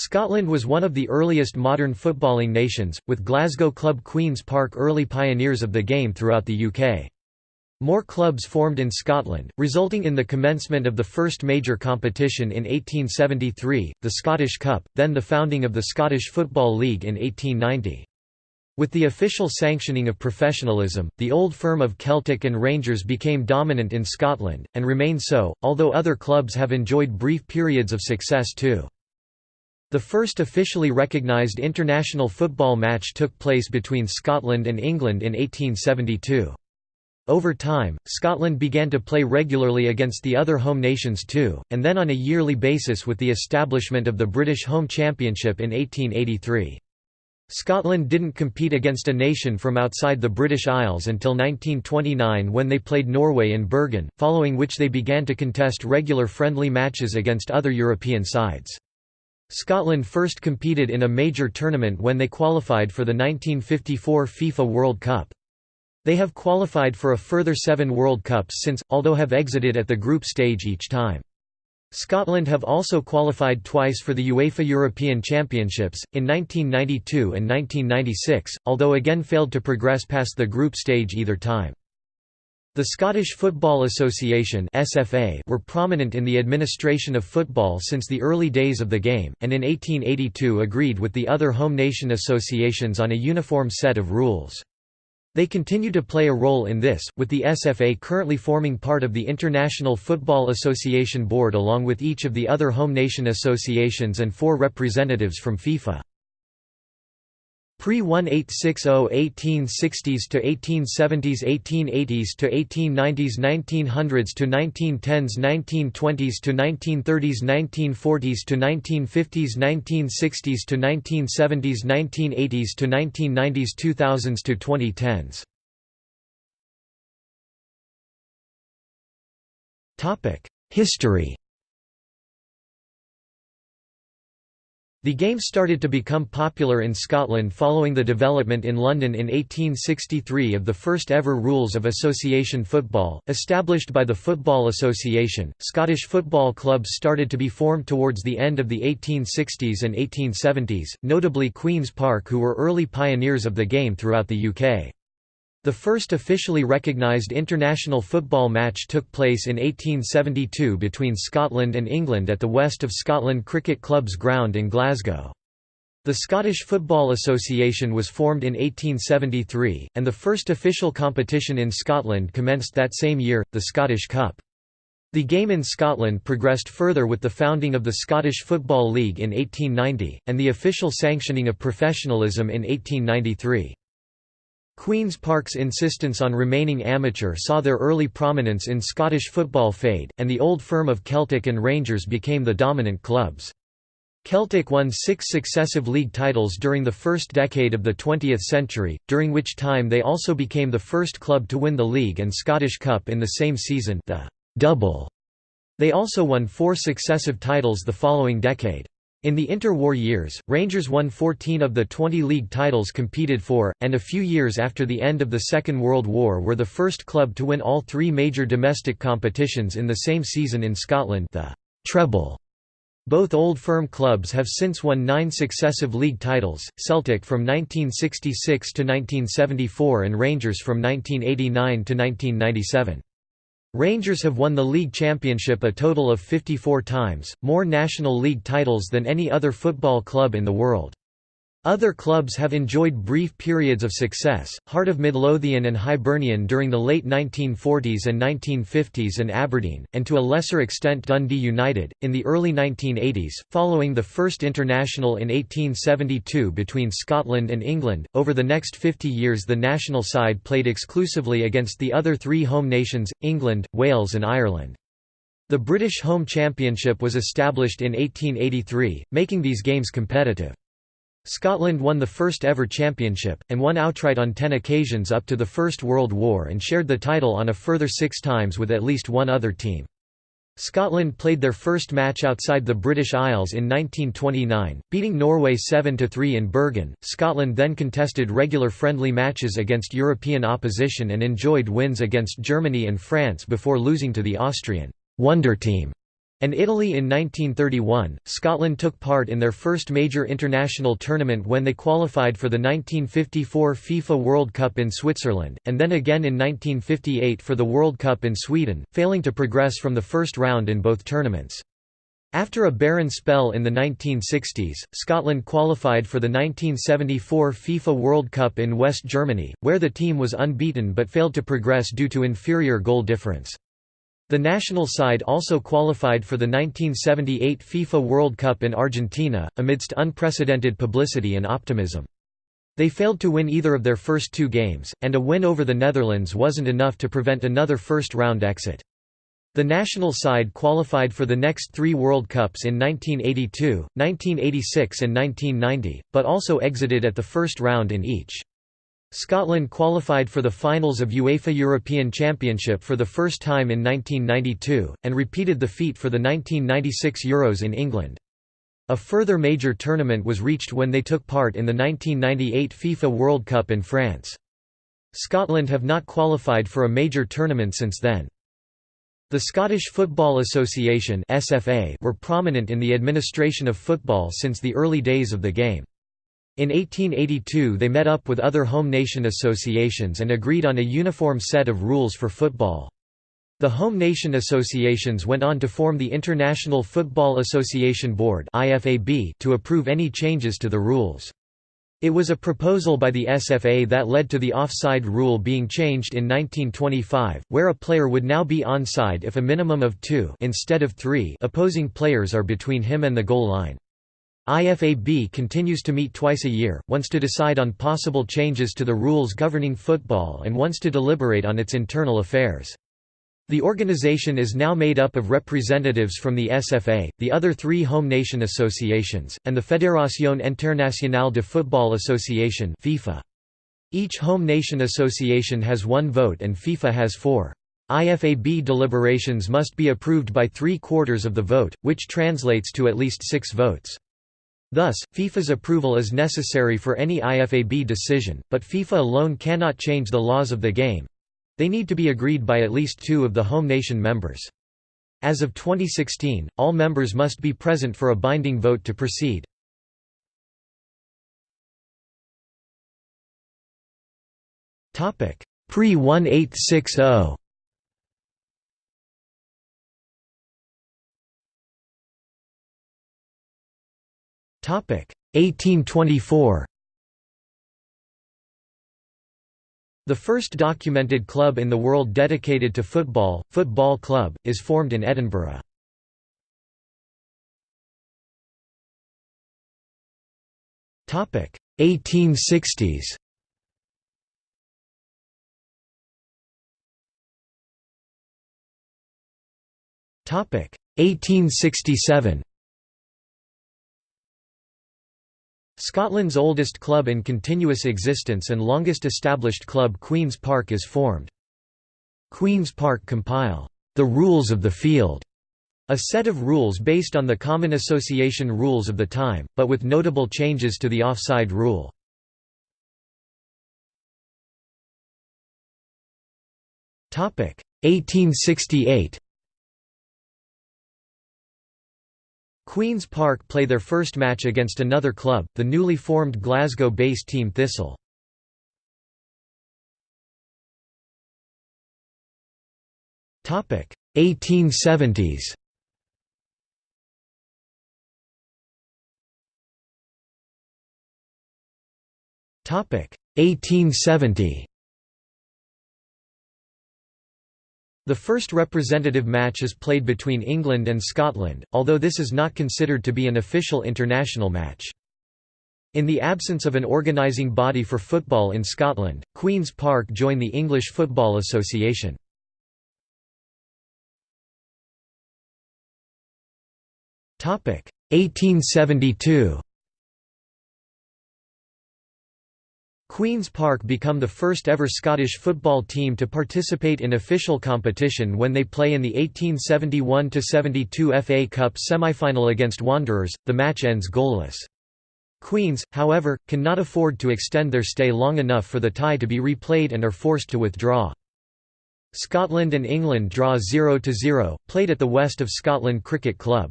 Scotland was one of the earliest modern footballing nations, with Glasgow club Queen's Park early pioneers of the game throughout the UK. More clubs formed in Scotland, resulting in the commencement of the first major competition in 1873, the Scottish Cup, then the founding of the Scottish Football League in 1890. With the official sanctioning of professionalism, the old firm of Celtic and Rangers became dominant in Scotland, and remain so, although other clubs have enjoyed brief periods of success too. The first officially recognised international football match took place between Scotland and England in 1872. Over time, Scotland began to play regularly against the other home nations too, and then on a yearly basis with the establishment of the British Home Championship in 1883. Scotland didn't compete against a nation from outside the British Isles until 1929 when they played Norway in Bergen, following which they began to contest regular friendly matches against other European sides. Scotland first competed in a major tournament when they qualified for the 1954 FIFA World Cup. They have qualified for a further seven World Cups since, although have exited at the group stage each time. Scotland have also qualified twice for the UEFA European Championships, in 1992 and 1996, although again failed to progress past the group stage either time. The Scottish Football Association (SFA) were prominent in the administration of football since the early days of the game, and in 1882 agreed with the other home nation associations on a uniform set of rules. They continue to play a role in this, with the SFA currently forming part of the International Football Association Board along with each of the other home nation associations and four representatives from FIFA. Pre-1860 1860s to 1870s 1880s to 1890s 1900s to 1910s 1920s to 1930s 1940s to 1950s 1960s to 1970s 1980s to 1990s 2000s to 2010s Topic: History The game started to become popular in Scotland following the development in London in 1863 of the first ever rules of association football, established by the Football Association. Scottish football clubs started to be formed towards the end of the 1860s and 1870s, notably Queen's Park, who were early pioneers of the game throughout the UK. The first officially recognised international football match took place in 1872 between Scotland and England at the West of Scotland Cricket Club's ground in Glasgow. The Scottish Football Association was formed in 1873, and the first official competition in Scotland commenced that same year, the Scottish Cup. The game in Scotland progressed further with the founding of the Scottish Football League in 1890, and the official sanctioning of professionalism in 1893. Queen's Park's insistence on remaining amateur saw their early prominence in Scottish football fade, and the old firm of Celtic and Rangers became the dominant clubs. Celtic won six successive league titles during the first decade of the 20th century, during which time they also became the first club to win the league and Scottish Cup in the same season the double. They also won four successive titles the following decade. In the interwar years, Rangers won 14 of the 20 league titles competed for, and a few years after the end of the Second World War were the first club to win all three major domestic competitions in the same season in Scotland the treble. Both old firm clubs have since won nine successive league titles, Celtic from 1966 to 1974 and Rangers from 1989 to 1997. Rangers have won the league championship a total of 54 times, more National League titles than any other football club in the world. Other clubs have enjoyed brief periods of success, Heart of Midlothian and Hibernian during the late 1940s and 1950s and Aberdeen, and to a lesser extent Dundee United, in the early 1980s, following the first international in 1872 between Scotland and England. Over the next 50 years the national side played exclusively against the other three home nations, England, Wales and Ireland. The British Home Championship was established in 1883, making these games competitive. Scotland won the first ever championship, and won outright on ten occasions up to the First World War and shared the title on a further six times with at least one other team. Scotland played their first match outside the British Isles in 1929, beating Norway 7–3 in Bergen. Scotland then contested regular friendly matches against European opposition and enjoyed wins against Germany and France before losing to the Austrian «Wonder Team» and Italy in 1931. Scotland took part in their first major international tournament when they qualified for the 1954 FIFA World Cup in Switzerland, and then again in 1958 for the World Cup in Sweden, failing to progress from the first round in both tournaments. After a barren spell in the 1960s, Scotland qualified for the 1974 FIFA World Cup in West Germany, where the team was unbeaten but failed to progress due to inferior goal difference. The national side also qualified for the 1978 FIFA World Cup in Argentina, amidst unprecedented publicity and optimism. They failed to win either of their first two games, and a win over the Netherlands wasn't enough to prevent another first-round exit. The national side qualified for the next three World Cups in 1982, 1986 and 1990, but also exited at the first round in each. Scotland qualified for the finals of UEFA European Championship for the first time in 1992, and repeated the feat for the 1996 Euros in England. A further major tournament was reached when they took part in the 1998 FIFA World Cup in France. Scotland have not qualified for a major tournament since then. The Scottish Football Association were prominent in the administration of football since the early days of the game. In 1882 they met up with other home nation associations and agreed on a uniform set of rules for football. The home nation associations went on to form the International Football Association Board to approve any changes to the rules. It was a proposal by the SFA that led to the offside rule being changed in 1925, where a player would now be onside if a minimum of two instead of three opposing players are between him and the goal line. IFAB continues to meet twice a year, once to decide on possible changes to the rules governing football and once to deliberate on its internal affairs. The organization is now made up of representatives from the SFA, the other three home nation associations, and the Fédération Internationale de Football Association FIFA. Each home nation association has one vote and FIFA has four. IFAB deliberations must be approved by three-quarters of the vote, which translates to at least six votes. Thus, FIFA's approval is necessary for any IFAB decision, but FIFA alone cannot change the laws of the game. They need to be agreed by at least two of the home nation members. As of 2016, all members must be present for a binding vote to proceed. Pre-1860 1824 The first documented club in the world dedicated to football, Football Club, is formed in Edinburgh. Topic 1860s. Topic 1867. Scotland's oldest club in continuous existence and longest established club Queen's Park is formed. Queen's Park compile, "...the rules of the field", a set of rules based on the common association rules of the time, but with notable changes to the offside rule. Topic 1868 Queen's Park play their first match against another club, the newly formed Glasgow-based team Thistle. Topic 1870s. Topic 1870. The first representative match is played between England and Scotland, although this is not considered to be an official international match. In the absence of an organising body for football in Scotland, Queen's Park joined the English Football Association. Topic 1872 Queen's Park become the first ever Scottish football team to participate in official competition when they play in the 1871–72 FA Cup semi-final against Wanderers, the match ends goalless. Queens, however, cannot afford to extend their stay long enough for the tie to be replayed and are forced to withdraw. Scotland and England draw 0–0, played at the West of Scotland Cricket Club.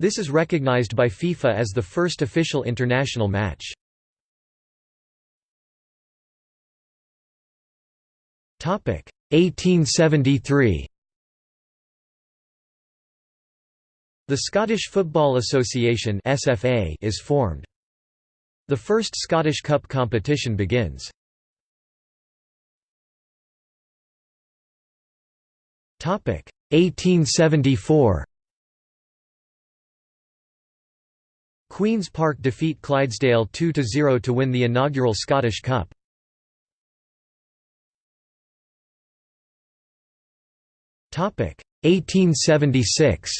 This is recognised by FIFA as the first official international match. 1873 The Scottish Football Association SFA is formed. The first Scottish Cup competition begins. Topic 1874 Queen's Park defeat Clydesdale 2–0 to win the inaugural Scottish Cup. 1876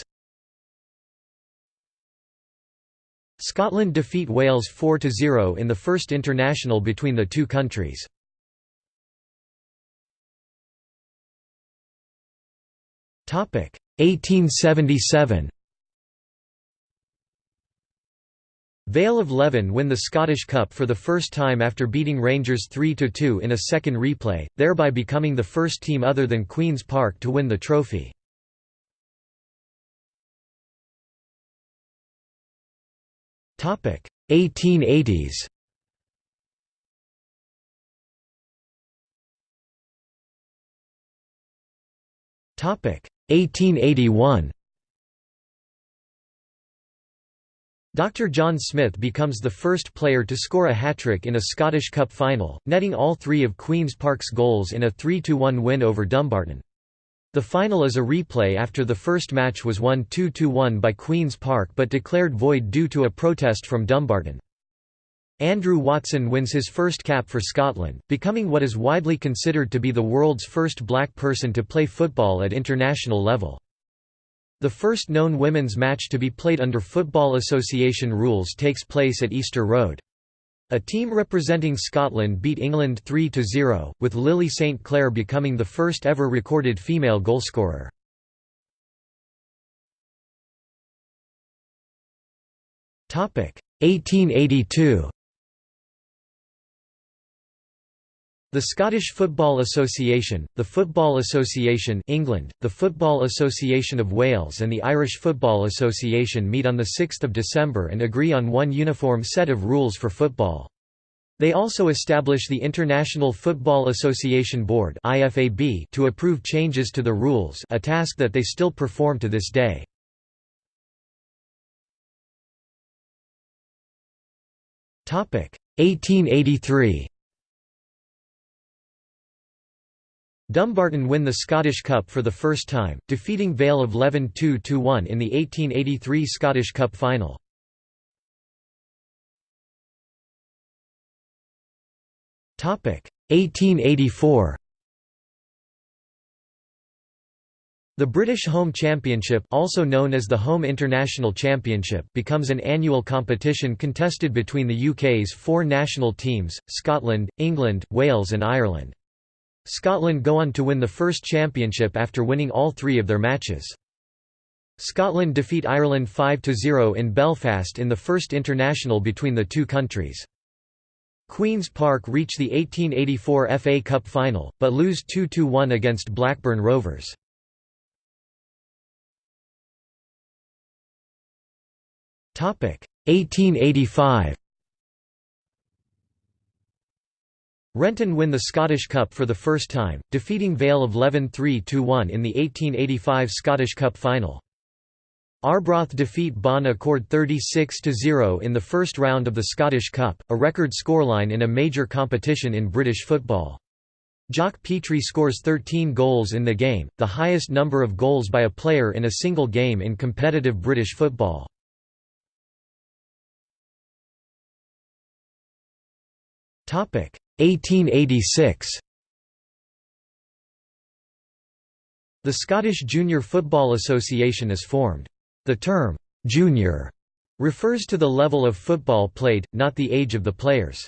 Scotland defeat Wales 4–0 in the first international between the two countries. Topic. 1877 Vale of Leven win the Scottish Cup for the first time after beating Rangers 3–2 in a second replay, thereby becoming the first team other than Queen's Park to win the trophy. Topic 1880s Topic 1881 Dr. John Smith becomes the first player to score a hat-trick in a Scottish Cup final, netting all three of Queen's Park's goals in a 3–1 win over Dumbarton. The final is a replay after the first match was won 2–1 by Queen's Park but declared void due to a protest from Dumbarton. Andrew Watson wins his first cap for Scotland, becoming what is widely considered to be the world's first black person to play football at international level. The first known women's match to be played under Football Association rules takes place at Easter Road. A team representing Scotland beat England 3–0, with Lily St Clair becoming the first ever recorded female goalscorer. Topic 1882. The Scottish Football Association, the Football Association England, the Football Association of Wales and the Irish Football Association meet on 6 December and agree on one uniform set of rules for football. They also establish the International Football Association Board to approve changes to the rules a task that they still perform to this day. Topic 1883. Dumbarton win the Scottish Cup for the first time, defeating Vale of Leven 2–1 in the 1883 Scottish Cup final. Topic 1884. The British Home Championship also known as the Home International Championship becomes an annual competition contested between the UK's four national teams, Scotland, England, Wales and Ireland. Scotland go on to win the first championship after winning all three of their matches. Scotland defeat Ireland 5–0 in Belfast in the first international between the two countries. Queen's Park reach the 1884 FA Cup final, but lose 2–1 against Blackburn Rovers. Topic 1885. Renton win the Scottish Cup for the first time, defeating Vale of Leven 3–1 in the 1885 Scottish Cup final. Arbroath defeat Bon Accord 36–0 in the first round of the Scottish Cup, a record scoreline in a major competition in British football. Jock Petrie scores 13 goals in the game, the highest number of goals by a player in a single game in competitive British football. 1886. The Scottish Junior Football Association is formed. The term, junior, refers to the level of football played, not the age of the players.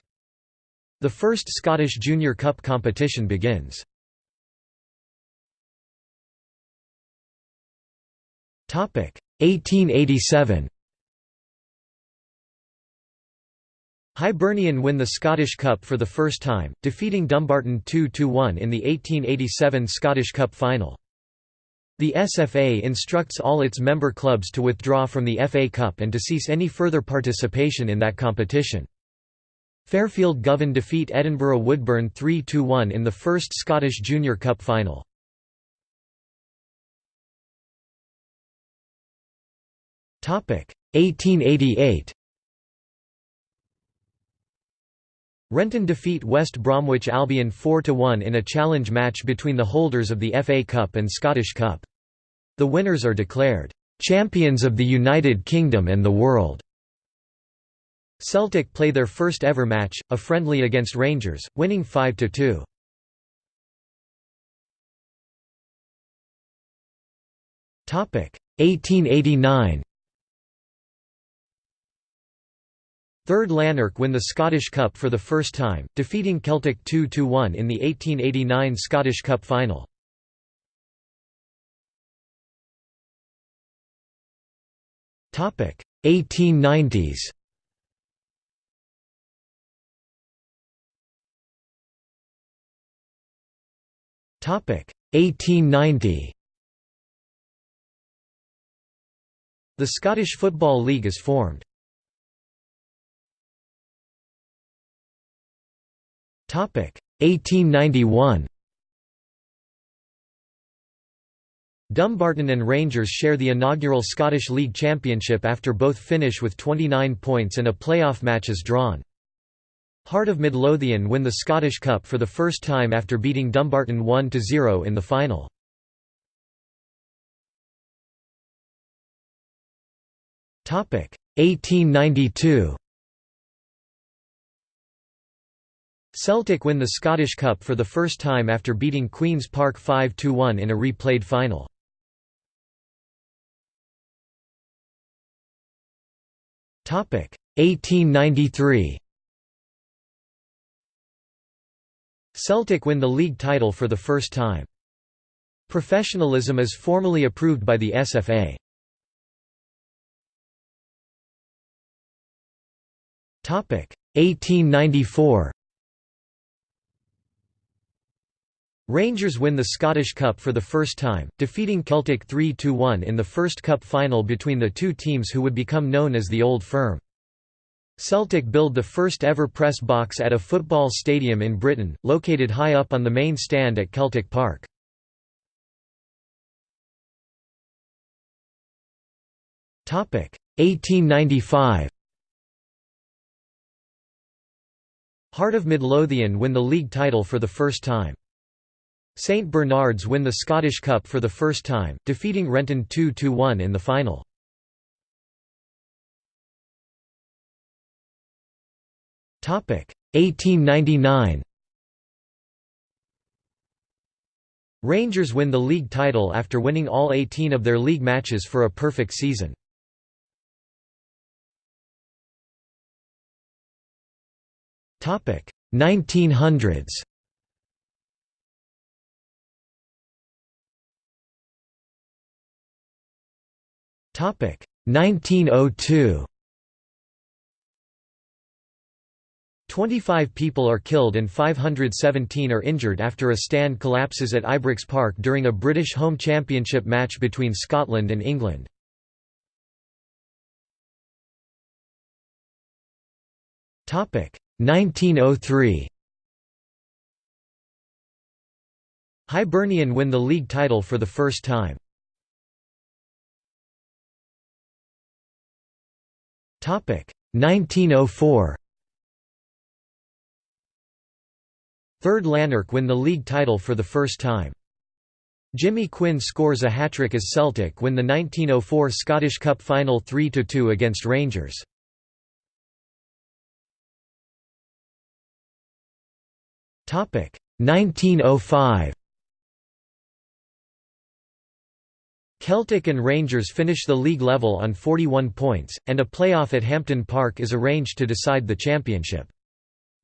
The first Scottish Junior Cup competition begins. Topic 1887. Hibernian win the Scottish Cup for the first time, defeating Dumbarton 2–1 in the 1887 Scottish Cup final. The SFA instructs all its member clubs to withdraw from the FA Cup and to cease any further participation in that competition. Fairfield Govan defeat Edinburgh Woodburn 3–1 in the first Scottish Junior Cup final. Topic 1888. Renton defeat West Bromwich Albion 4–1 in a challenge match between the holders of the FA Cup and Scottish Cup. The winners are declared, "...champions of the United Kingdom and the world." Celtic play their first ever match, a friendly against Rangers, winning 5–2. Topic 1889. Third Lanark win the Scottish Cup for the first time, defeating Celtic 2–1 in the 1889 Scottish Cup final. Topic 1890s. Topic 1890. The Scottish Football League is formed. 1891 Dumbarton and Rangers share the inaugural Scottish League Championship after both finish with 29 points and a playoff match is drawn. Heart of Midlothian win the Scottish Cup for the first time after beating Dumbarton 1–0 in the final. Topic 1892 Celtic win the Scottish Cup for the first time after beating Queen's Park 5–1 in a replayed final. Topic 1893. Celtic win the league title for the first time. Professionalism is formally approved by the SFA. Topic 1894. Rangers win the Scottish Cup for the first time, defeating Celtic 3–1 in the first cup final between the two teams who would become known as the Old Firm. Celtic build the first ever press box at a football stadium in Britain, located high up on the main stand at Celtic Park. Topic 1895. Heart of Midlothian win the league title for the first time. St Bernards win the Scottish Cup for the first time, defeating Renton 2–1 in the final. Topic 1899. Rangers win the league title after winning all 18 of their league matches for a perfect season. Topic 1900s. 1902. 25 people are killed and 517 are injured after a stand collapses at Ibrox Park during a British home championship match between Scotland and England. Topic 1903. Hibernian win the league title for the first time. 1904 Third Lanark win the league title for the first time. Jimmy Quinn scores a hat-trick as Celtic win the 1904 Scottish Cup final 3–2 against Rangers. Topic 1905 Celtic and Rangers finish the league level on 41 points, and a playoff at Hampden Park is arranged to decide the championship.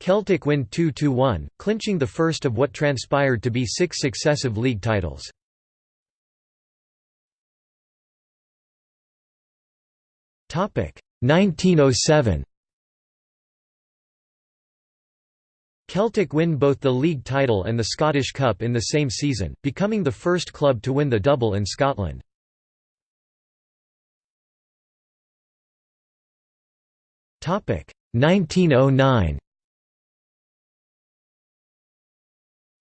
Celtic win 2–1, clinching the first of what transpired to be six successive league titles. Topic 1907. Celtic win both the league title and the Scottish Cup in the same season, becoming the first club to win the double in Scotland. Topic 1909.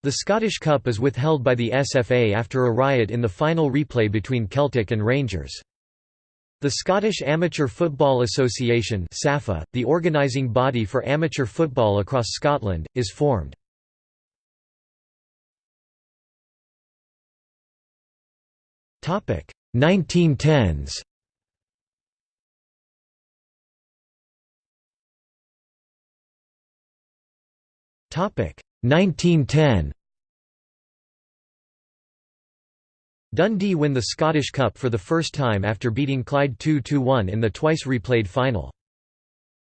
The Scottish Cup is withheld by the SFA after a riot in the final replay between Celtic and Rangers. The Scottish Amateur Football Association SAFA, the organising body for amateur football across Scotland, is formed. Topic 1910s. Topic 1910. Dundee win the Scottish Cup for the first time after beating Clyde 2–1 in the twice replayed final.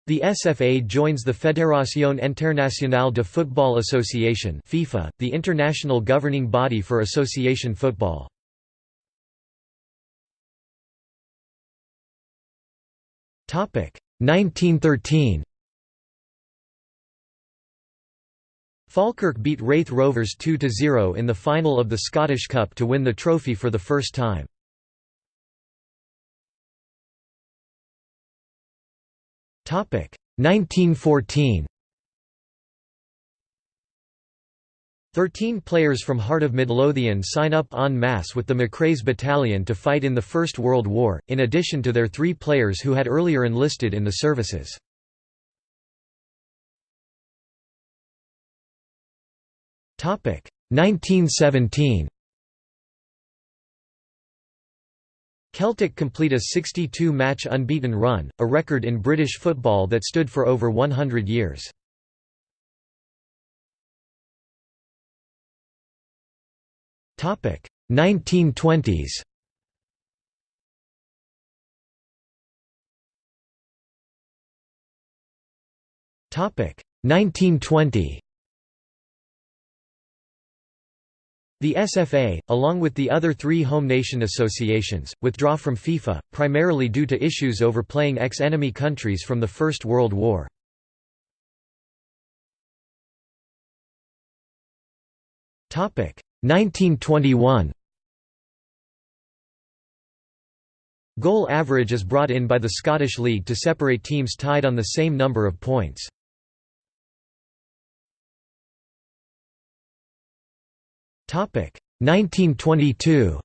The SFA joins the Fédération Internationale de Football Association FIFA, the international governing body for association football. Topic 1913. Falkirk beat Raith Rovers 2–0 in the final of the Scottish Cup to win the trophy for the first time. Topic 1914. Thirteen players from Heart of Midlothian sign up en masse with the McRae's Battalion to fight in the First World War, in addition to their three players who had earlier enlisted in the services. 1917 Celtic complete a 62-match unbeaten run, a record in British football that stood for over 100 years. Topic 1920s. Topic 1920. The SFA, along with the other three home nation associations, withdraw from FIFA, primarily due to issues over playing ex-enemy countries from the First World War. Topic 1921. Goal average is brought in by the Scottish League to separate teams tied on the same number of points. 1922.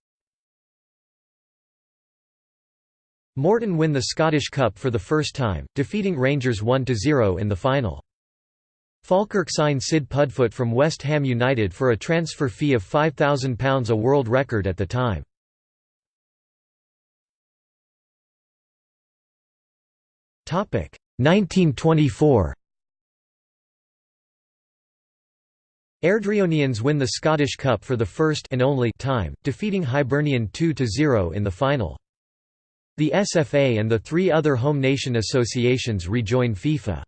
Morton win the Scottish Cup for the first time, defeating Rangers 1–0 in the final. Falkirk signed Sid Puddefoot from West Ham United for a transfer fee of £5,000 a world record at the time. Topic 1924. Airdrieonians win the Scottish Cup for the first and only time, defeating Hibernian 2–0 in the final. The SFA and the three other home nation associations rejoin FIFA.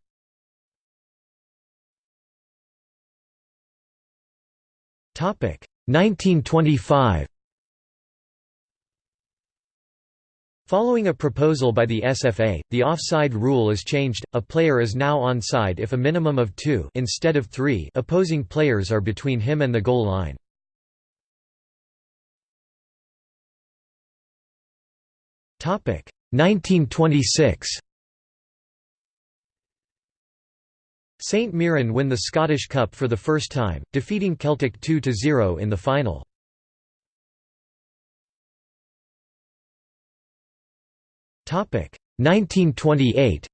Topic 1925 Following a proposal by the SFA, the offside rule is changed, a player is now onside if a minimum of two instead of three opposing players are between him and the goal line. Topic 1926. St Mirren win the Scottish Cup for the first time, defeating Celtic 2–0 in the final. 1928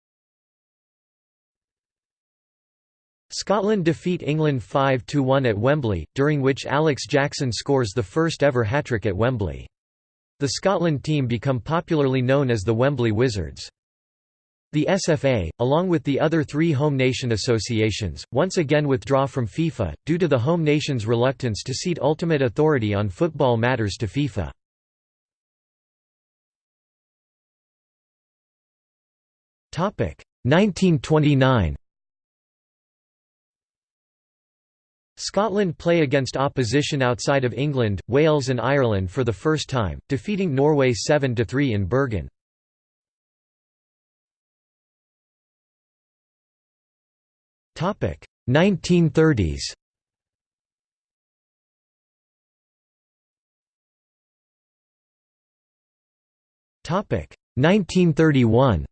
Scotland defeat England 5–1 at Wembley, during which Alex Jackson scores the first ever hat-trick at Wembley. The Scotland team become popularly known as the Wembley Wizards. The SFA, along with the other three home nation associations, once again withdraw from FIFA, due to the home nation's reluctance to cede ultimate authority on football matters to FIFA. 1929 Scotland play against opposition outside of England, Wales and Ireland for the first time, defeating Norway 7–3 in Bergen. 1930s Topic. 1931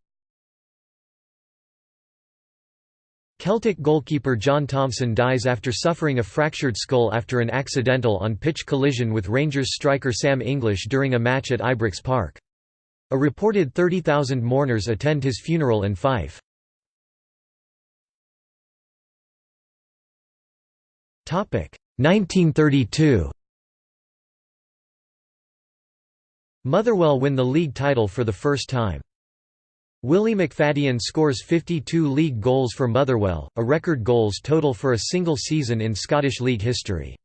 Celtic goalkeeper John Thomson dies after suffering a fractured skull after an accidental on-pitch collision with Rangers striker Sam English during a match at Ibrox Park. A reported 30,000 mourners attend his funeral in Fife. Topic 1932 Motherwell win the league title for the first time. Willie McFadyen scores 52 league goals for Motherwell, a record goals total for a single season in Scottish League history.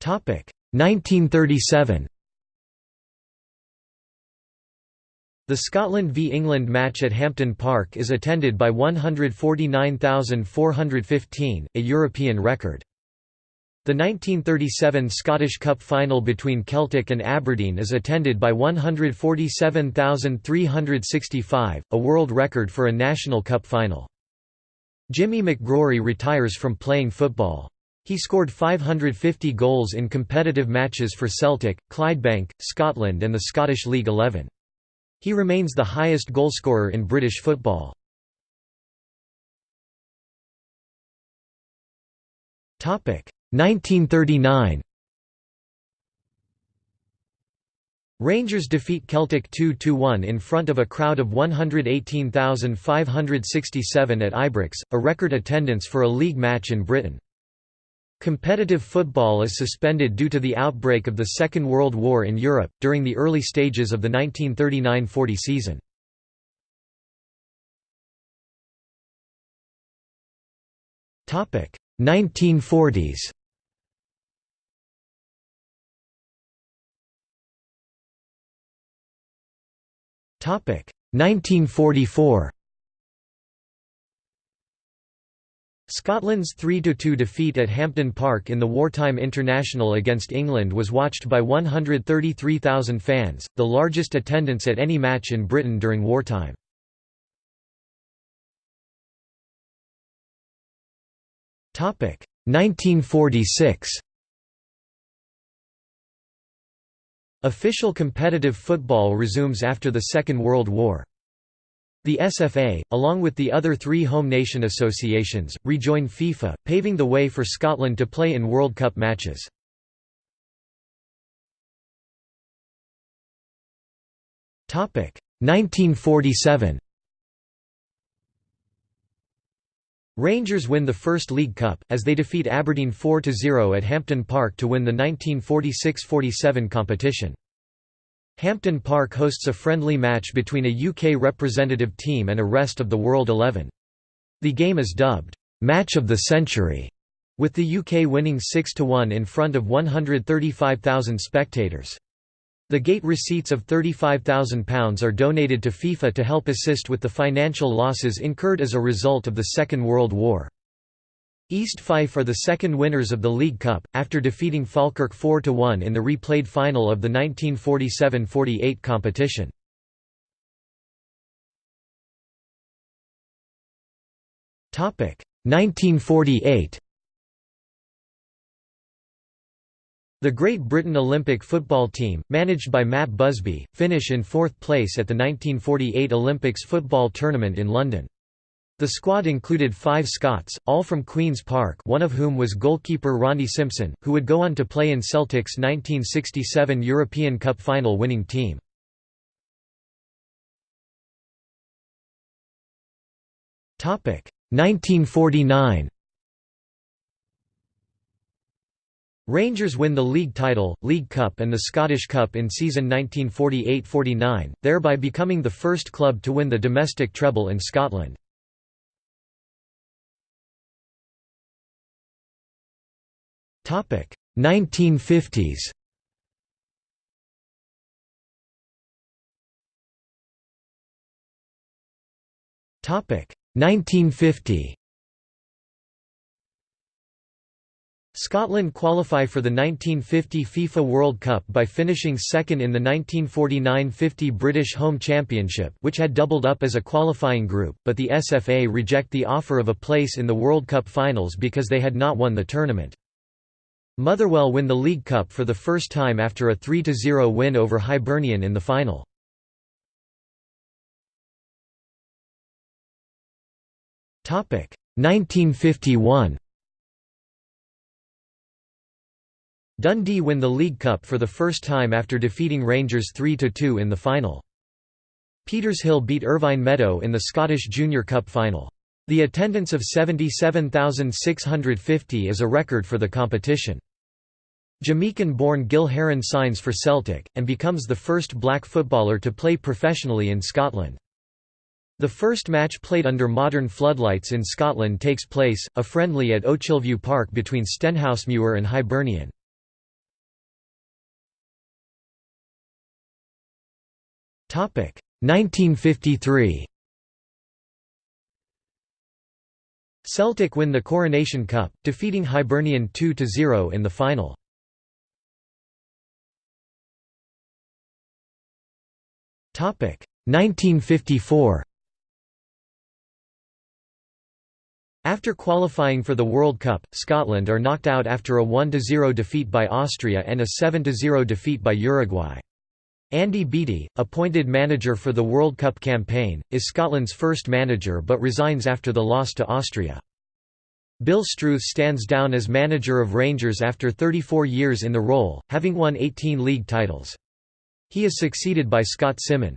Topic 1937. The Scotland v England match at Hampden Park is attended by 149,415, a European record. The 1937 Scottish Cup final between Celtic and Aberdeen is attended by 147,365, a world record for a National Cup final. Jimmy McGrory retires from playing football. He scored 550 goals in competitive matches for Celtic, Clydebank, Scotland and the Scottish League Eleven. He remains the highest goalscorer in British football. Topic 1939 Rangers defeat Celtic 2–1 in front of a crowd of 118,567 at Ibrox, a record attendance for a league match in Britain. Competitive football is suspended due to the outbreak of the Second World War in Europe, during the early stages of the 1939–40 season. Topic 1940s. 1944. Scotland's 3–2 defeat at Hampden Park in the wartime international against England was watched by 133,000 fans, the largest attendance at any match in Britain during wartime. Topic 1946. Official competitive football resumes after the Second World War. The SFA, along with the other three home nation associations, rejoin FIFA, paving the way for Scotland to play in World Cup matches. Topic 1947. Rangers win the first League Cup, as they defeat Aberdeen 4–0 at Hampden Park to win the 1946–47 competition. Hampden Park hosts a friendly match between a UK representative team and a rest of the World Eleven. The game is dubbed, "'Match of the Century' with the UK winning 6–1 in front of 135,000 spectators. The gate receipts of £35,000 are donated to FIFA to help assist with the financial losses incurred as a result of the Second World War. East Fife are the second winners of the League Cup, after defeating Falkirk 4–1 in the replayed final of the 1947–48 competition. Topic 1948 The Great Britain Olympic football team, managed by Matt Busby, finish in fourth place at the 1948 Olympics football tournament in London. The squad included five Scots, all from Queen's Park one of whom was goalkeeper Ronnie Simpson, who would go on to play in Celtic's 1967 European Cup final winning team. Topic 1949 Rangers win the league title, League Cup and the Scottish Cup in season 1948–49, thereby becoming the first club to win the domestic treble in Scotland. Topic 1950s. Topic 1950. Scotland qualify for the 1950 FIFA World Cup by finishing second in the 1949–50 British Home Championship which had doubled up as a qualifying group, but the SFA reject the offer of a place in the World Cup finals because they had not won the tournament. Motherwell win the League Cup for the first time after a 3–0 win over Hibernian in the final. Topic 1951. Dundee win the League Cup for the first time after defeating Rangers 3–2 in the final. Petershill beat Irvine Meadow in the Scottish Junior Cup final. The attendance of 77,650 is a record for the competition. Jamaican-born Gil Heron signs for Celtic, and becomes the first black footballer to play professionally in Scotland. The first match played under modern floodlights in Scotland takes place, a friendly at Ochilview Park between Stenhousemuir and Hibernian. 1953 Celtic win the Coronation Cup, defeating Hibernian 2–0 in the final. Topic 1954. After qualifying for the World Cup, Scotland are knocked out after a 1–0 defeat by Austria and a 7–0 defeat by Uruguay. Andy Beattie, appointed manager for the World Cup campaign, is Scotland's first manager but resigns after the loss to Austria. Bill Struth stands down as manager of Rangers after 34 years in the role, having won 18 league titles. He is succeeded by Scot Symon.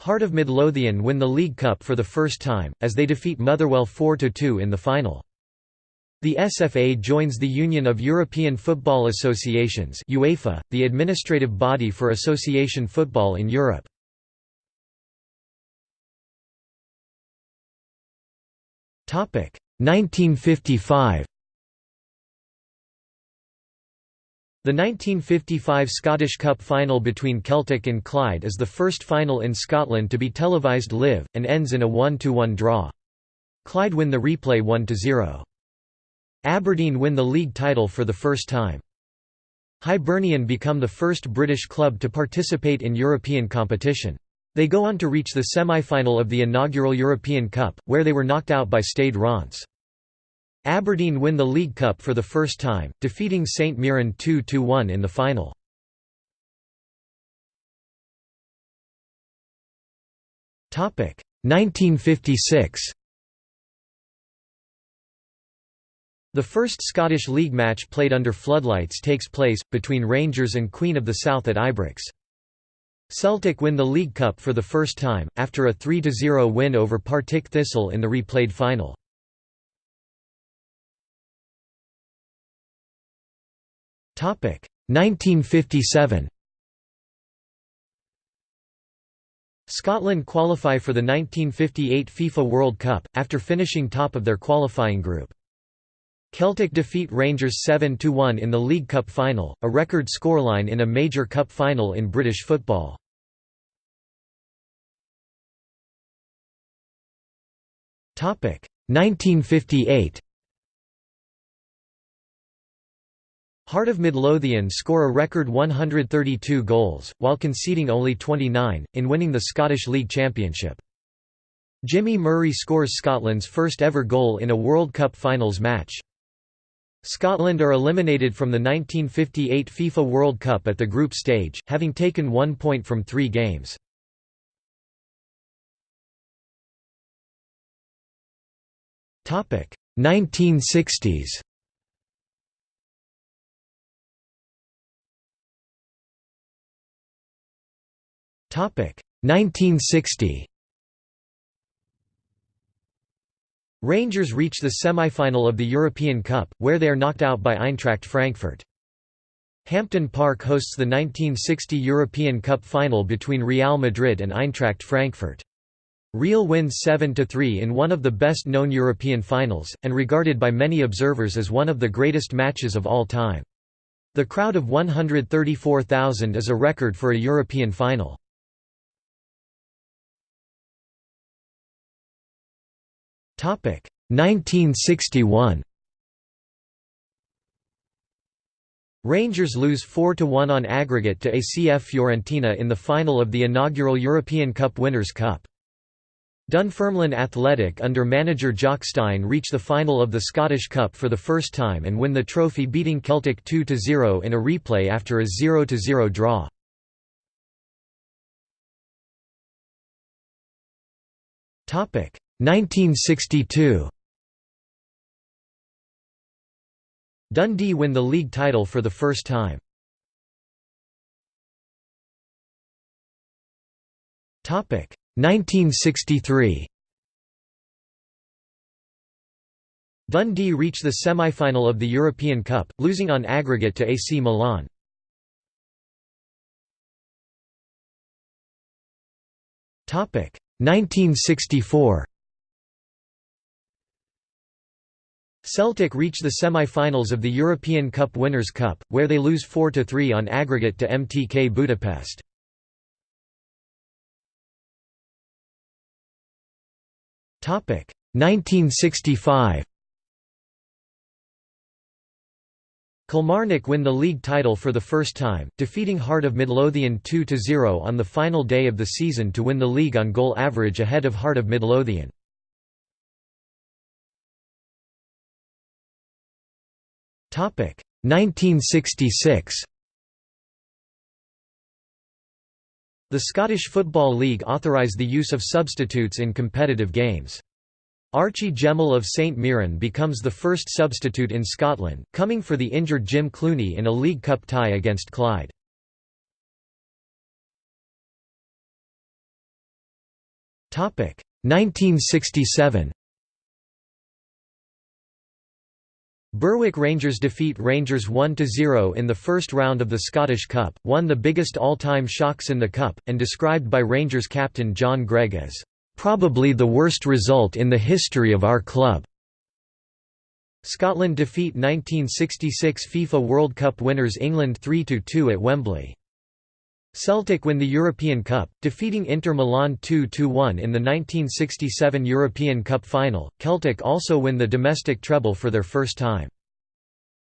Heart of Midlothian win the League Cup for the first time, as they defeat Motherwell 4–2 in the final. The SFA joins the Union of European Football Associations UEFA, the administrative body for association football in Europe. Topic 1955. The 1955 Scottish Cup final between Celtic and Clyde is the first final in Scotland to be televised live, and ends in a 1–1 draw. Clyde win the replay 1–0. Aberdeen win the league title for the first time. Hibernian become the first British club to participate in European competition. They go on to reach the semi-final of the inaugural European Cup, where they were knocked out by Stade Reims. Aberdeen win the League Cup for the first time, defeating St Mirren 2–1 in the final. Topic 1956. The first Scottish League match played under floodlights takes place, between Rangers and Queen of the South at Ibrox. Celtic win the League Cup for the first time, after a 3–0 win over Partick Thistle in the replayed final. Topic 1957. Scotland qualify for the 1958 FIFA World Cup, after finishing top of their qualifying group. Celtic defeat Rangers 7–1 in the League Cup final, a record scoreline in a major cup final in British football. Topic 1958. Heart of Midlothian score a record 132 goals, while conceding only 29, in winning the Scottish League Championship. Jimmy Murray scores Scotland's first ever goal in a World Cup finals match. Scotland are eliminated from the 1958 FIFA World Cup at the group stage, having taken one point from three games. Topic 1960s. Topic 1960. Rangers reach the semi-final of the European Cup, where they are knocked out by Eintracht Frankfurt. Hampden Park hosts the 1960 European Cup final between Real Madrid and Eintracht Frankfurt. Real wins 7–3 in one of the best-known European finals, and regarded by many observers as one of the greatest matches of all time. The crowd of 134,000 is a record for a European final. 1961 Rangers lose 4–1 on aggregate to ACF Fiorentina in the final of the inaugural European Cup Winners' Cup. Dunfermline Athletic under manager Jock Stein reach the final of the Scottish Cup for the first time and win the trophy beating Celtic 2–0 in a replay after a 0–0 draw. Topic 1962. Dundee win the league title for the first time. Topic 1963. Dundee reach the semi-final of the European Cup, losing on aggregate to AC Milan. Topic 1964. Celtic reach the semi-finals of the European Cup Winners' Cup, where they lose 4–3 on aggregate to MTK Budapest. Topic 1965. Kilmarnock win the league title for the first time, defeating Heart of Midlothian 2–0 on the final day of the season to win the league on goal average ahead of Heart of Midlothian. 1966. The Scottish Football League authorised the use of substitutes in competitive games. Archie Gemmill of St Mirren becomes the first substitute in Scotland, coming for the injured Jim Clunie in a League Cup tie against Clyde. Topic 1967. Berwick Rangers defeat Rangers 1–0 in the first round of the Scottish Cup, one the biggest all-time shocks in the Cup, and described by Rangers captain John Greig as, "...probably the worst result in the history of our club." Scotland defeat 1966 FIFA World Cup winners England 3–2 at Wembley. Celtic win the European Cup, defeating Inter Milan 2–1 in the 1967 European Cup final. Celtic also win the domestic treble for their first time.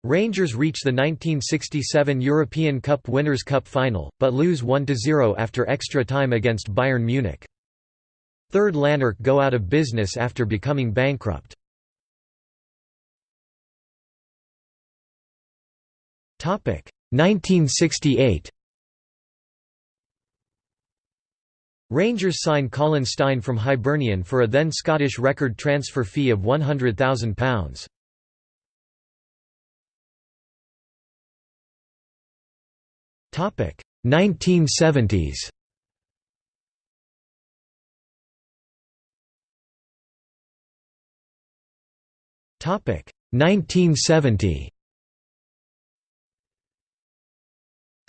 Rangers reach the 1967 European Cup Winners' Cup final, but lose 1–0 after extra time against Bayern Munich. Third Lanark go out of business after becoming bankrupt. Topic 1968 Rangers sign Colin Stein from Hibernian for a then Scottish record transfer fee of £100,000. Topic 1970s. Topic 1970.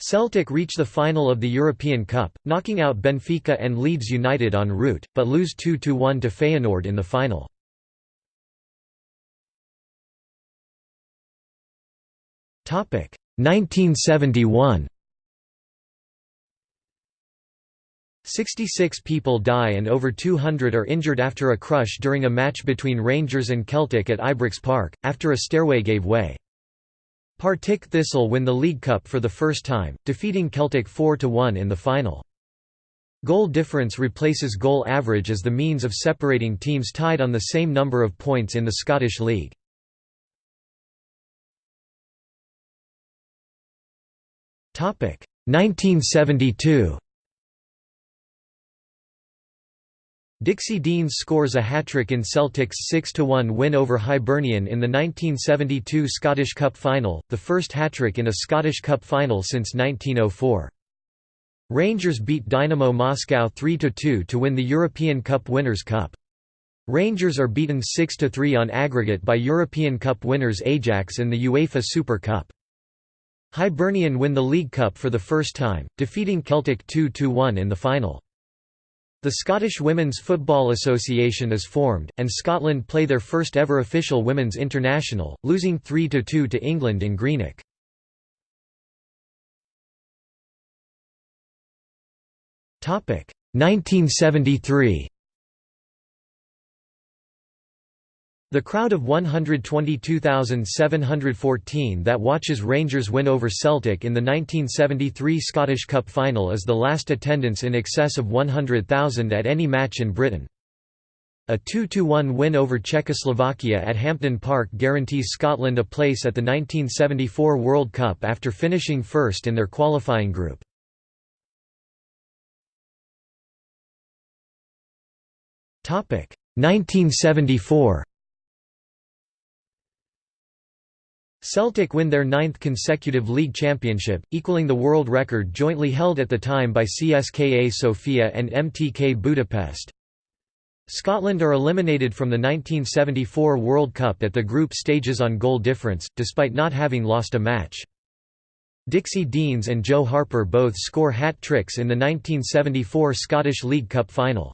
Celtic reach the final of the European Cup, knocking out Benfica and Leeds United en route, but lose 2–1 to Feyenoord in the final. Topic 1971. 66 people die and over 200 are injured after a crush during a match between Rangers and Celtic at Ibrox Park, after a stairway gave way. Partick Thistle win the League Cup for the first time, defeating Celtic 4–1 in the final. Goal difference replaces goal average as the means of separating teams tied on the same number of points in the Scottish League. Topic 1972. Dixie Deans scores a hat-trick in Celtic's 6–1 win over Hibernian in the 1972 Scottish Cup final, the first hat-trick in a Scottish Cup final since 1904. Rangers beat Dynamo Moscow 3–2 to win the European Cup Winners' Cup. Rangers are beaten 6–3 on aggregate by European Cup winners Ajax in the UEFA Super Cup. Hibernian win the League Cup for the first time, defeating Celtic 2–1 in the final. The Scottish Women's Football Association is formed, and Scotland play their first ever official Women's International, losing 3–2 to England in Greenock. Topic 1973. The crowd of 122,714 that watches Rangers win over Celtic in the 1973 Scottish Cup final is the last attendance in excess of 100,000 at any match in Britain. A 2–1 win over Czechoslovakia at Hampden Park guarantees Scotland a place at the 1974 World Cup after finishing first in their qualifying group. Topic 1974 Celtic win their ninth consecutive league championship, equaling the world record jointly held at the time by CSKA Sofia and MTK Budapest. Scotland are eliminated from the 1974 World Cup at the group stages on goal difference, despite not having lost a match. Dixie Deans and Joe Harper both score hat-tricks in the 1974 Scottish League Cup final.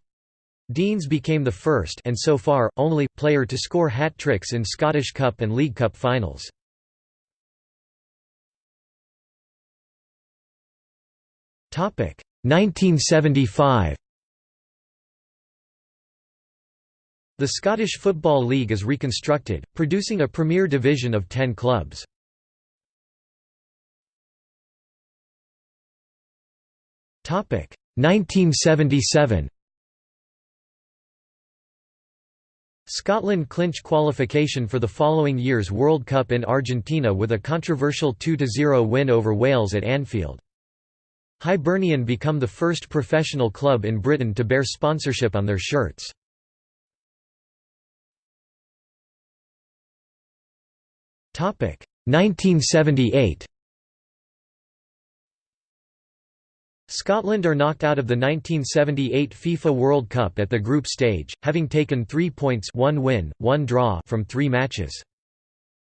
Deans became the first and so far, only, player to score hat-tricks in Scottish Cup and League Cup finals. 1975 The Scottish Football League is reconstructed, producing a Premier Division of ten clubs. Topic 1977. Scotland clinch qualification for the following year's World Cup in Argentina with a controversial 2–0 win over Wales at Anfield. Hibernian become the first professional club in Britain to bear sponsorship on their shirts. Topic 1978. Scotland are knocked out of the 1978 FIFA World Cup at the group stage, having taken 3 points one win, one draw from 3 matches.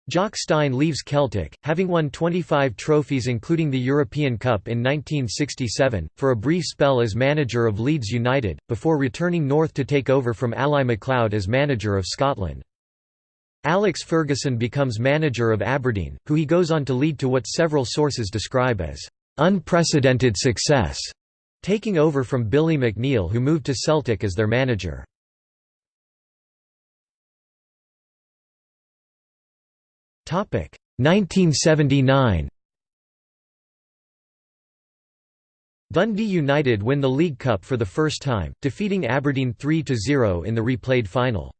Jock Stein leaves Celtic, having won 25 trophies including the European Cup in 1967, for a brief spell as manager of Leeds United, before returning north to take over from Ally MacLeod as manager of Scotland. Alex Ferguson becomes manager of Aberdeen, who he goes on to lead to what several sources describe as unprecedented success, taking over from Billy McNeill who moved to Celtic as their manager. 1979 Dundee United win the League Cup for the first time, defeating Aberdeen 3–0 in the replayed final.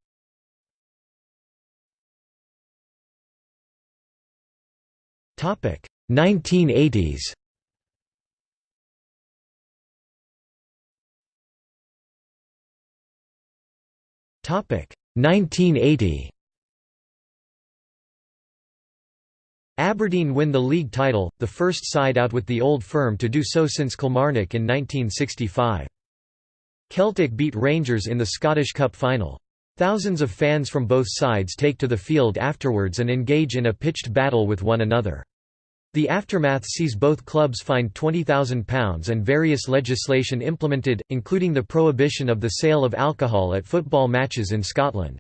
Topic 1980s. Topic 1980. Aberdeen win the league title, the first side out with the old firm to do so since Kilmarnock in 1965. Celtic beat Rangers in the Scottish Cup final. Thousands of fans from both sides take to the field afterwards and engage in a pitched battle with one another. The aftermath sees both clubs fined £20,000 and various legislation implemented, including the prohibition of the sale of alcohol at football matches in Scotland.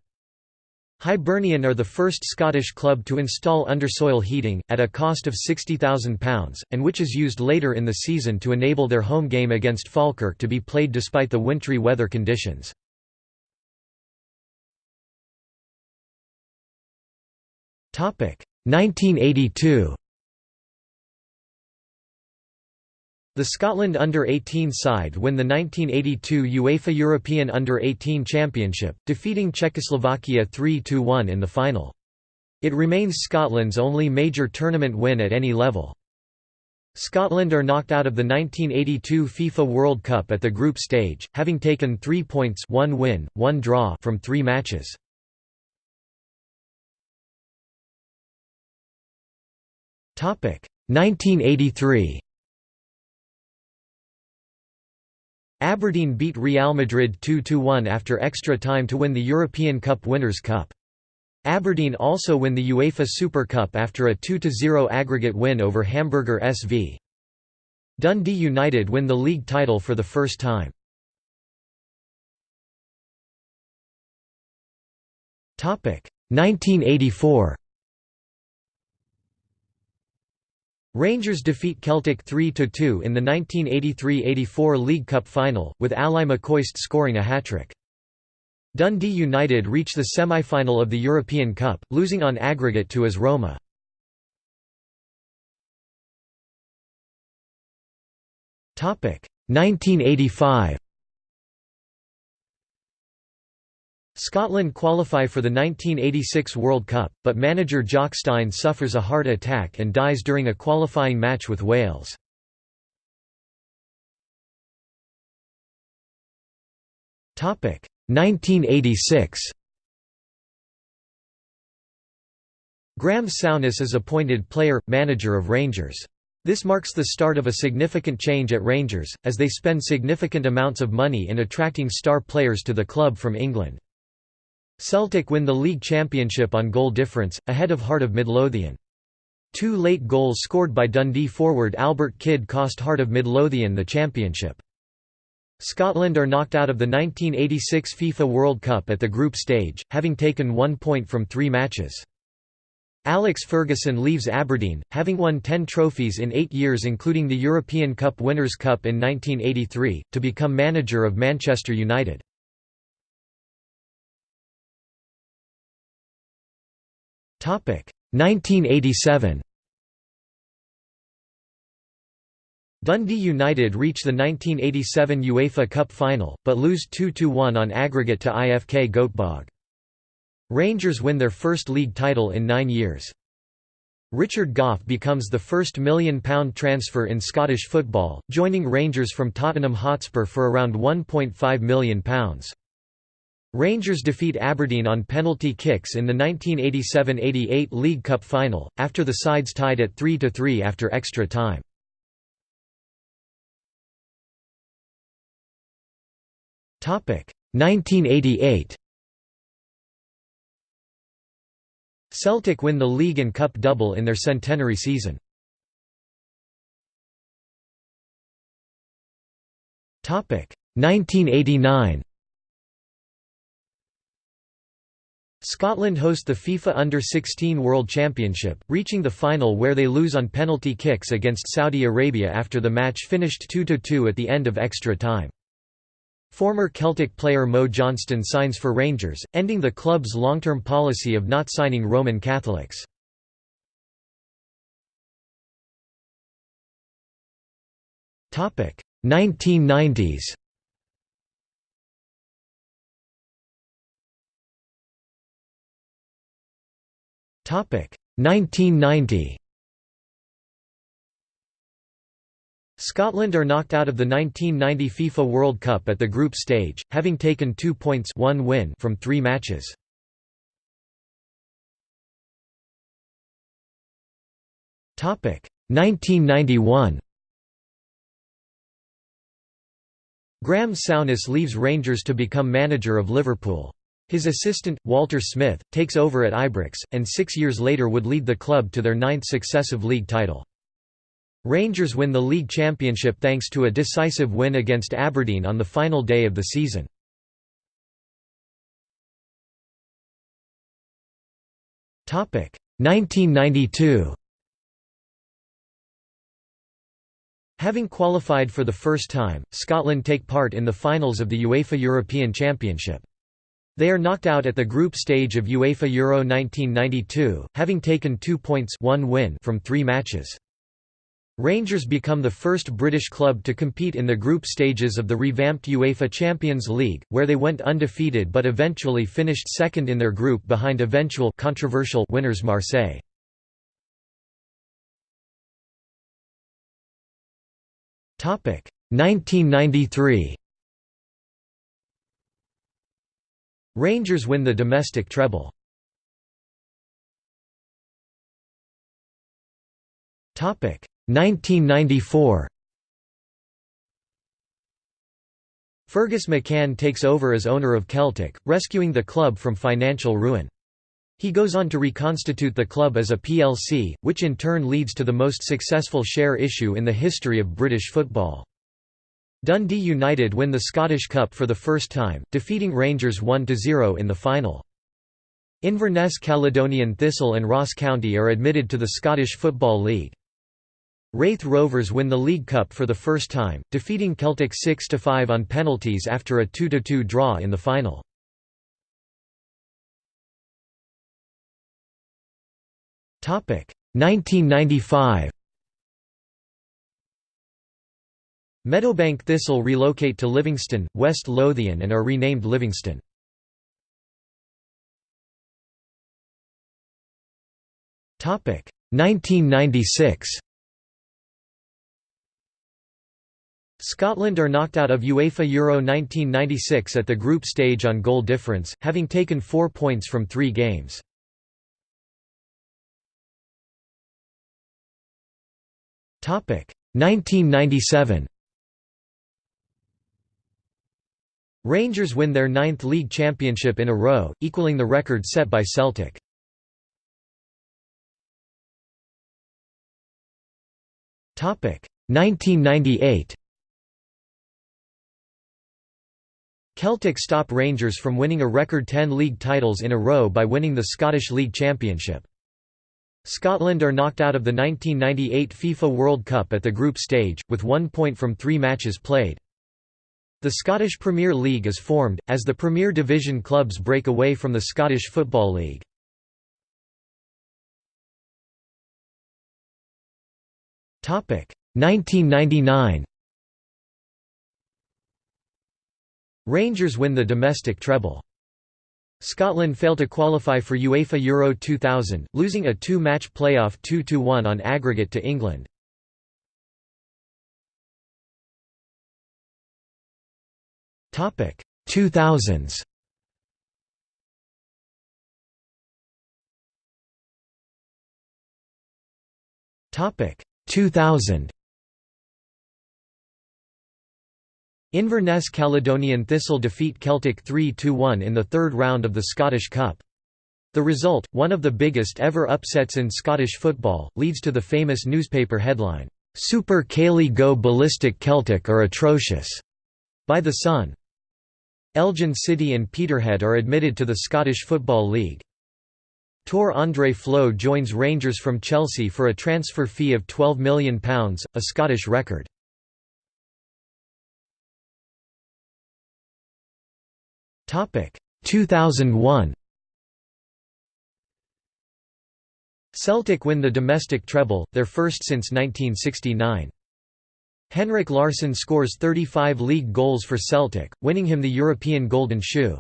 Hibernian are the first Scottish club to install undersoil heating, at a cost of £60,000, and which is used later in the season to enable their home game against Falkirk to be played despite the wintry weather conditions. Topic 1982. The Scotland under-18 side win the 1982 UEFA European Under-18 Championship, defeating Czechoslovakia 3–1 in the final. It remains Scotland's only major tournament win at any level. Scotland are knocked out of the 1982 FIFA World Cup at the group stage, having taken three points one win, one draw from three matches. Topic 1983. Aberdeen beat Real Madrid 2–1 after extra time to win the European Cup Winners' Cup. Aberdeen also win the UEFA Super Cup after a 2–0 aggregate win over Hamburger SV. Dundee United win the league title for the first time. Topic 1984. Rangers defeat Celtic 3–2 in the 1983–84 League Cup final, with Ally McCoist scoring a hat-trick. Dundee United reach the semi-final of the European Cup, losing on aggregate to AS Roma. Topic 1985. Scotland qualify for the 1986 World Cup, but manager Jock Stein suffers a heart attack and dies during a qualifying match with Wales. Topic 1986. Graham Souness is appointed player manager of Rangers. This marks the start of a significant change at Rangers, as they spend significant amounts of money in attracting star players to the club from England. Celtic win the league championship on goal difference, ahead of Heart of Midlothian. Two late goals scored by Dundee forward Albert Kidd cost Heart of Midlothian the championship. Scotland are knocked out of the 1986 FIFA World Cup at the group stage, having taken one point from three matches. Alex Ferguson leaves Aberdeen, having won ten trophies in eight years including the European Cup Winners' Cup in 1983, to become manager of Manchester United. 1987 Dundee United reach the 1987 UEFA Cup final, but lose 2–1 on aggregate to IFK Göteborg. Rangers win their first league title in nine years. Richard Gough becomes the first million-pound transfer in Scottish football, joining Rangers from Tottenham Hotspur for around £1.5 million. Rangers defeat Aberdeen on penalty kicks in the 1987–88 League Cup final, after the sides tied at 3–3 after extra time. Topic 1988. Celtic win the league and cup double in their centenary season. Topic 1989. Scotland host the FIFA Under-16 World Championship, reaching the final where they lose on penalty kicks against Saudi Arabia after the match finished 2–2 at the end of extra time. Former Celtic player Mo Johnston signs for Rangers, ending the club's long-term policy of not signing Roman Catholics. Topic 1990s. 1990. Scotland are knocked out of the 1990 FIFA World Cup at the group stage, having taken two points one win from three matches. Topic 1991. Graham Souness leaves Rangers to become manager of Liverpool. His assistant, Walter Smith, takes over at Ibrox, and six years later would lead the club to their ninth successive league title. Rangers win the league championship thanks to a decisive win against Aberdeen on the final day of the season. Topic 1992. Having qualified for the first time, Scotland take part in the finals of the UEFA European Championship. They are knocked out at the group stage of UEFA Euro 1992, having taken two points one win from three matches. Rangers become the first British club to compete in the group stages of the revamped UEFA Champions League, where they went undefeated but eventually finished second in their group behind eventual controversial winners Marseille. Topic 1993 Rangers win the domestic treble. Topic 1994. Fergus McCann takes over as owner of Celtic, rescuing the club from financial ruin. He goes on to reconstitute the club as a PLC, which in turn leads to the most successful share issue in the history of British football. Dundee United win the Scottish Cup for the first time, defeating Rangers 1–0 in the final. Inverness Caledonian Thistle and Ross County are admitted to the Scottish Football League. Raith Rovers win the League Cup for the first time, defeating Celtic 6–5 on penalties after a 2–2 draw in the final. Topic 1995 Meadowbank Thistle relocate to Livingston, West Lothian and are renamed Livingston. Topic 1996 Scotland are knocked out of UEFA Euro 1996 at the group stage on goal difference, having taken four points from three games. Topic 1997 Rangers win their ninth league championship in a row, equaling the record set by Celtic. Topic 1998 Celtic stop Rangers from winning a record 10 league titles in a row by winning the Scottish League Championship. Scotland are knocked out of the 1998 FIFA World Cup at the group stage, with one point from three matches played. The Scottish Premier League is formed, as the Premier Division clubs break away from the Scottish Football League. Topic 1999 Rangers win the domestic treble. Scotland fail to qualify for UEFA Euro 2000, losing a two-match playoff 2–1 on aggregate to England. Topic 2000s. Topic 2000. Inverness Caledonian Thistle defeat Celtic 3–1 in the third round of the Scottish Cup. The result, one of the biggest ever upsets in Scottish football, leads to the famous newspaper headline, "'Super Caley Go Ballistic Celtic are atrocious' by The Sun. Elgin City and Peterhead are admitted to the Scottish Football League. Tor Andre Flo joins Rangers from Chelsea for a transfer fee of £12 million, a Scottish record. Topic 2001 Celtic win the domestic treble, their first since 1969. Henrik Larsson scores 35 league goals for Celtic, winning him the European Golden Shoe.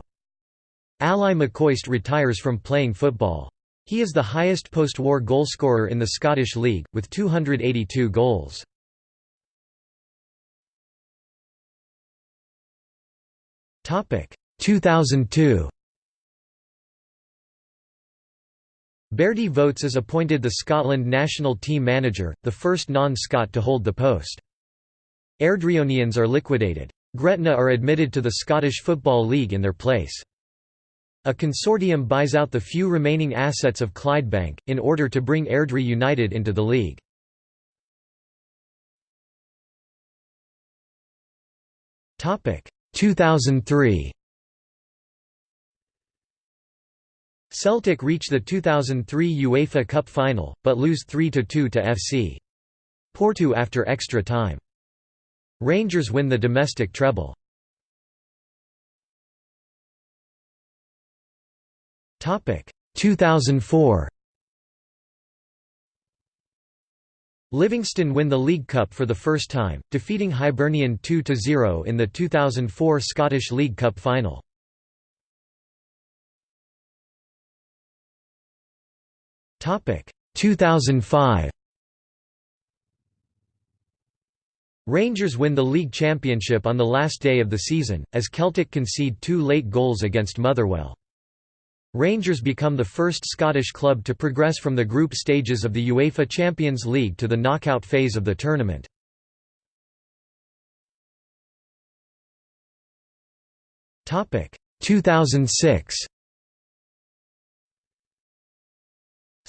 Ally McCoist retires from playing football. He is the highest post-war goalscorer in the Scottish League, with 282 goals. Topic 2002 Berti Vogts is appointed the Scotland national team manager, the first non-Scot to hold the post. Airdrieonians are liquidated. Gretna are admitted to the Scottish Football League in their place. A consortium buys out the few remaining assets of Clydebank, in order to bring Airdrie United into the league. Topic 2003 Celtic reach the 2003 UEFA Cup final, but lose 3–2 to FC. Porto after extra time. Rangers win the domestic treble. Topic 2004. Livingston win the League Cup for the first time, defeating Hibernian 2–0 in the 2004 Scottish League Cup final. Topic 2005 Rangers win the league championship on the last day of the season, as Celtic concede two late goals against Motherwell. Rangers become the first Scottish club to progress from the group stages of the UEFA Champions League to the knockout phase of the tournament. Topic 2006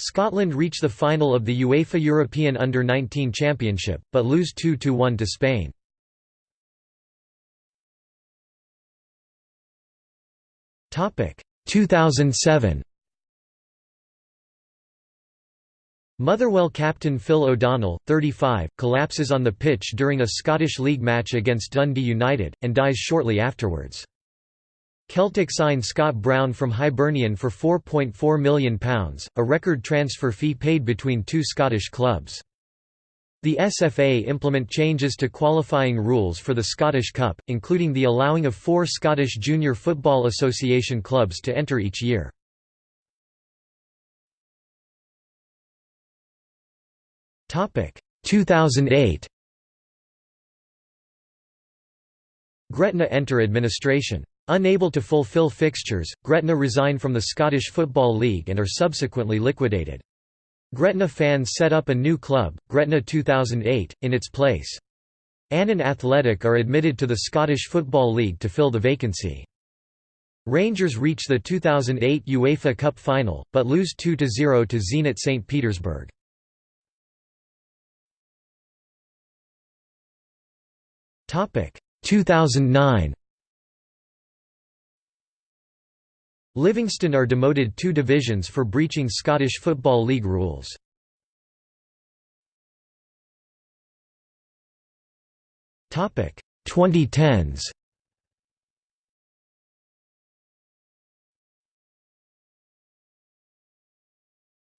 Scotland reach the final of the UEFA European Under-19 Championship, but lose 2–1 to Spain. Topic 2007. Motherwell captain Phil O'Donnell, 35, collapses on the pitch during a Scottish League match against Dundee United, and dies shortly afterwards. Celtic signed Scott Brown from Hibernian for £4.4 million, a record transfer fee paid between two Scottish clubs. The SFA implement changes to qualifying rules for the Scottish Cup, including the allowing of four Scottish Junior Football Association clubs to enter each year. Topic 2008. Gretna enter administration. Unable to fulfill fixtures, Gretna resign from the Scottish Football League and are subsequently liquidated. Gretna fans set up a new club, Gretna 2008, in its place. Annan Athletic are admitted to the Scottish Football League to fill the vacancy. Rangers reach the 2008 UEFA Cup final, but lose 2–0 to Zenit St. Petersburg. Topic 2009 Livingston are demoted two divisions for breaching Scottish Football League rules. Topic 2010s.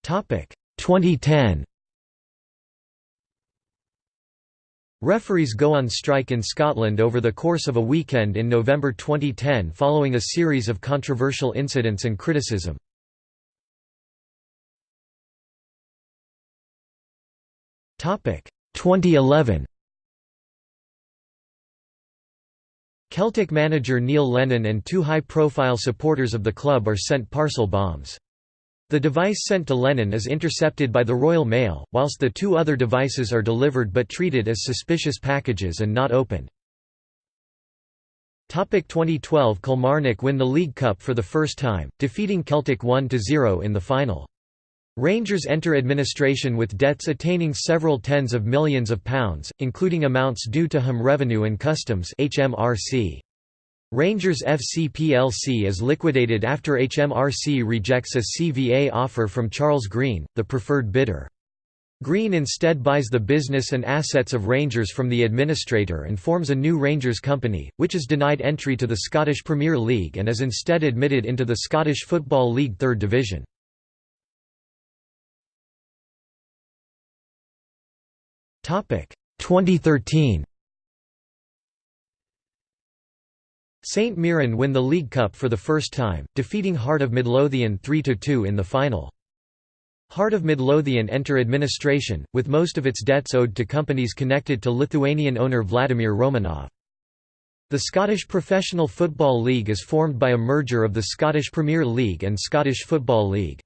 Topic 2010 Referees go on strike in Scotland over the course of a weekend in November 2010 following a series of controversial incidents and criticism. Topic 2011. Celtic manager Neil Lennon and two high-profile supporters of the club are sent parcel bombs. The device sent to Lennon is intercepted by the Royal Mail, whilst the two other devices are delivered but treated as suspicious packages and not opened. 2012 Kilmarnock win the League Cup for the first time, defeating Celtic 1–0 in the final. Rangers enter administration with debts attaining several tens of millions of pounds, including amounts due to HM Revenue and Customs HMRC. Rangers FC plc is liquidated after HMRC rejects a CVA offer from Charles Green, the preferred bidder. Green instead buys the business and assets of Rangers from the administrator and forms a new Rangers company, which is denied entry to the Scottish Premier League and is instead admitted into the Scottish Football League Third Division. Topic 2013 St Mirren win the League Cup for the first time, defeating Heart of Midlothian 3–2 in the final. Heart of Midlothian enter administration, with most of its debts owed to companies connected to Lithuanian owner Vladimir Romanov. The Scottish Professional Football League is formed by a merger of the Scottish Premier League and Scottish Football League.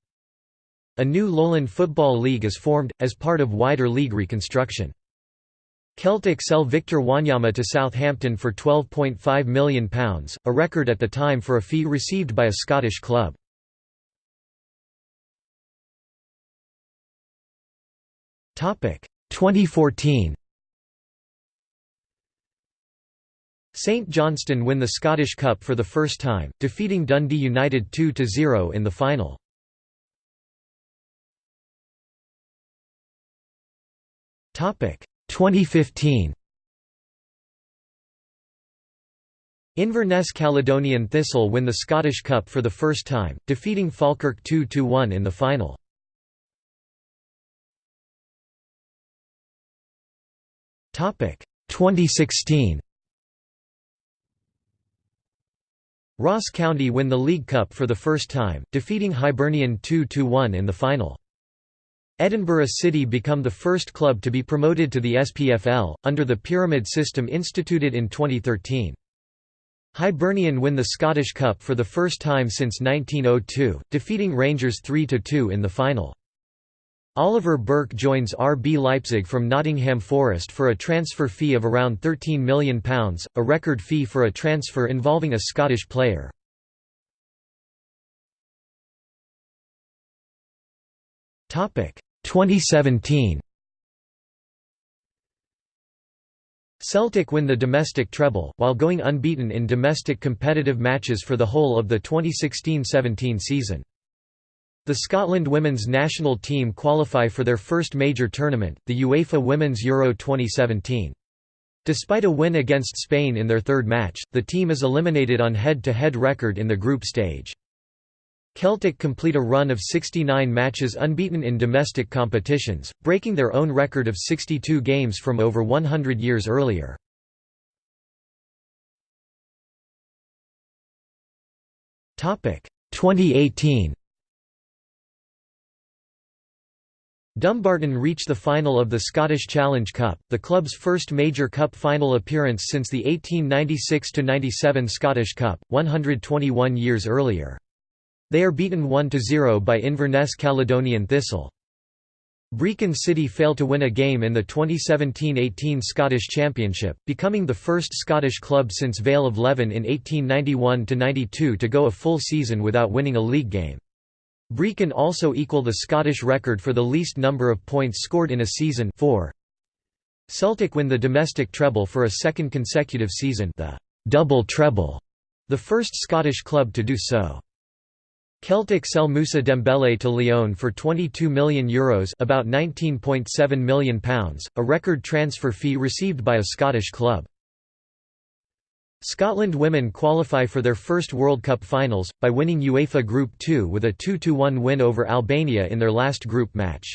A new Lowland Football League is formed, as part of wider league reconstruction. Celtic sell Victor Wanyama to Southampton for £12.5 million, a record at the time for a fee received by a Scottish club. Topic 2014. St Johnstone win the Scottish Cup for the first time, defeating Dundee United 2–0 in the final. Topic 2015 Inverness Caledonian Thistle win the Scottish Cup for the first time, defeating Falkirk 2–1 in the final. Topic 2016 Ross County win the League Cup for the first time, defeating Hibernian 2–1 in the final. Edinburgh City become the first club to be promoted to the SPFL, under the pyramid system instituted in 2013. Hibernian win the Scottish Cup for the first time since 1902, defeating Rangers 3–2 in the final. Oliver Burke joins RB Leipzig from Nottingham Forest for a transfer fee of around £13 million, a record fee for a transfer involving a Scottish player. Topic 2017 Celtic win the domestic treble, while going unbeaten in domestic competitive matches for the whole of the 2016–17 season. The Scotland women's national team qualify for their first major tournament, the UEFA Women's Euro 2017. Despite a win against Spain in their third match, the team is eliminated on head-to-head -head record in the group stage. Celtic complete a run of 69 matches unbeaten in domestic competitions, breaking their own record of 62 games from over 100 years earlier. Topic 2018. Dumbarton reached the final of the Scottish Challenge Cup, the club's first major cup final appearance since the 1896–97 Scottish Cup, 121 years earlier. They are beaten 1–0 by Inverness Caledonian Thistle. Brechin City failed to win a game in the 2017–18 Scottish Championship, becoming the first Scottish club since Vale of Leven in 1891–92 to go a full season without winning a league game. Brechin also equal the Scottish record for the least number of points scored in a season 4. Celtic win the domestic treble for a second consecutive season the double treble, the first Scottish club to do so. Celtic sell Moussa Dembele to Lyon for €22 million Euros about £19.7 million, a record transfer fee received by a Scottish club. Scotland women qualify for their first World Cup finals, by winning UEFA Group 2 with a 2–1 win over Albania in their last group match.